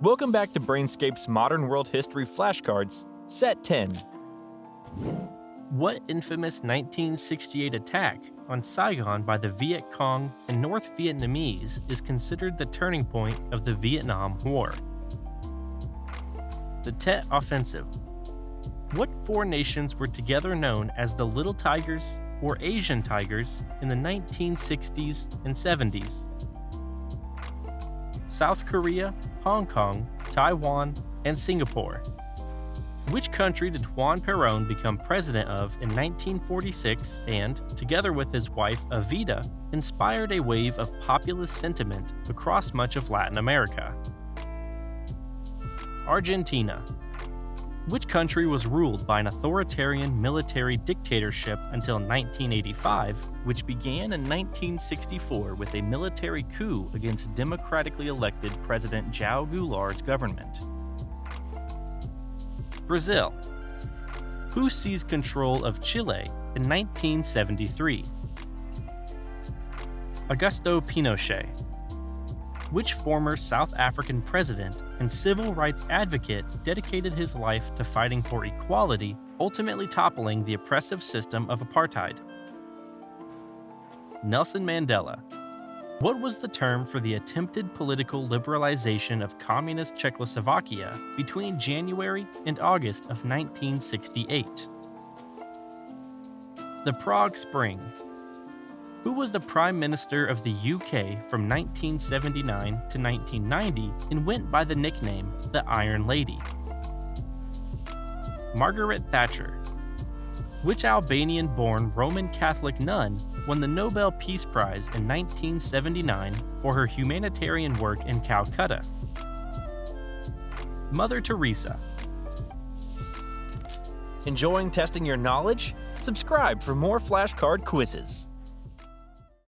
Welcome back to Brainscape's Modern World History Flashcards, Set 10. What infamous 1968 attack on Saigon by the Viet Cong and North Vietnamese is considered the turning point of the Vietnam War? The Tet Offensive. What four nations were together known as the Little Tigers or Asian Tigers in the 1960s and 70s? South Korea, Hong Kong, Taiwan, and Singapore. Which country did Juan Perón become president of in 1946 and, together with his wife Evita, inspired a wave of populist sentiment across much of Latin America? Argentina. Which country was ruled by an authoritarian military dictatorship until 1985, which began in 1964 with a military coup against democratically elected President João Goulart's government? Brazil. Who seized control of Chile in 1973? Augusto Pinochet. Which former South African president and civil rights advocate dedicated his life to fighting for equality, ultimately toppling the oppressive system of apartheid? Nelson Mandela. What was the term for the attempted political liberalization of communist Czechoslovakia between January and August of 1968? The Prague Spring. Who was the Prime Minister of the UK from 1979 to 1990 and went by the nickname the Iron Lady? Margaret Thatcher. Which Albanian born Roman Catholic nun won the Nobel Peace Prize in 1979 for her humanitarian work in Calcutta? Mother Teresa. Enjoying testing your knowledge? Subscribe for more flashcard quizzes.